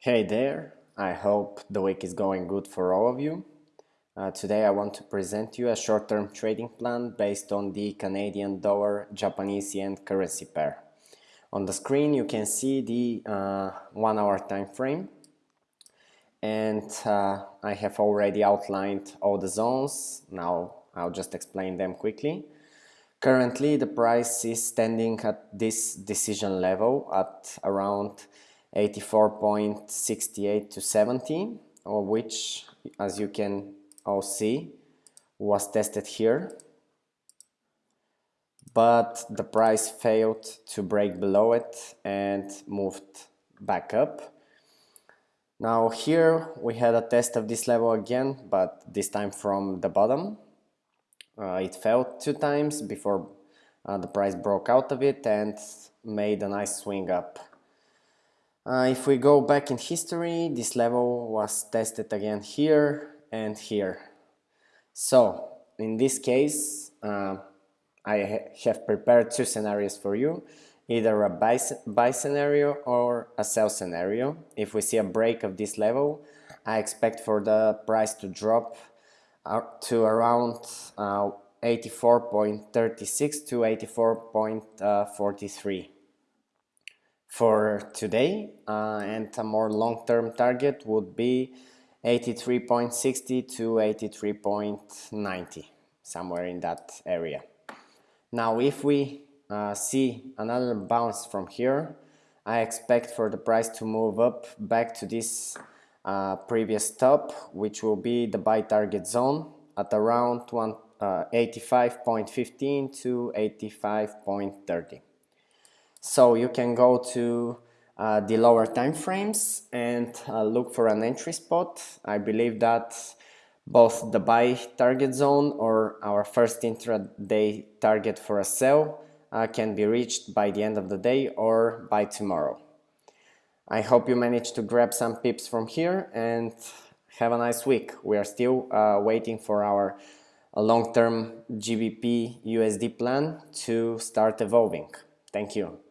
Hey there, I hope the week is going good for all of you. Uh, today I want to present you a short-term trading plan based on the Canadian dollar Japanese yen currency pair. On the screen you can see the uh, one hour time frame and uh, I have already outlined all the zones. Now I'll just explain them quickly. Currently the price is standing at this decision level at around 84.68 to 70 or which as you can all see was tested here. But the price failed to break below it and moved back up. Now here we had a test of this level again but this time from the bottom. Uh, it fell two times before uh, the price broke out of it and made a nice swing up uh, if we go back in history, this level was tested again here and here. So, in this case, uh, I ha have prepared two scenarios for you, either a buy, buy scenario or a sell scenario. If we see a break of this level, I expect for the price to drop to around uh, 84.36 to 84.43 for today uh, and a more long-term target would be 83.60 to 83.90 somewhere in that area. Now if we uh, see another bounce from here I expect for the price to move up back to this uh, previous top which will be the buy target zone at around 85.15 uh, to 85.30 so you can go to uh, the lower time frames and uh, look for an entry spot. I believe that both the buy target zone or our first intraday target for a sell uh, can be reached by the end of the day or by tomorrow. I hope you managed to grab some pips from here and have a nice week. We are still uh, waiting for our uh, long-term GBP USD plan to start evolving. Thank you.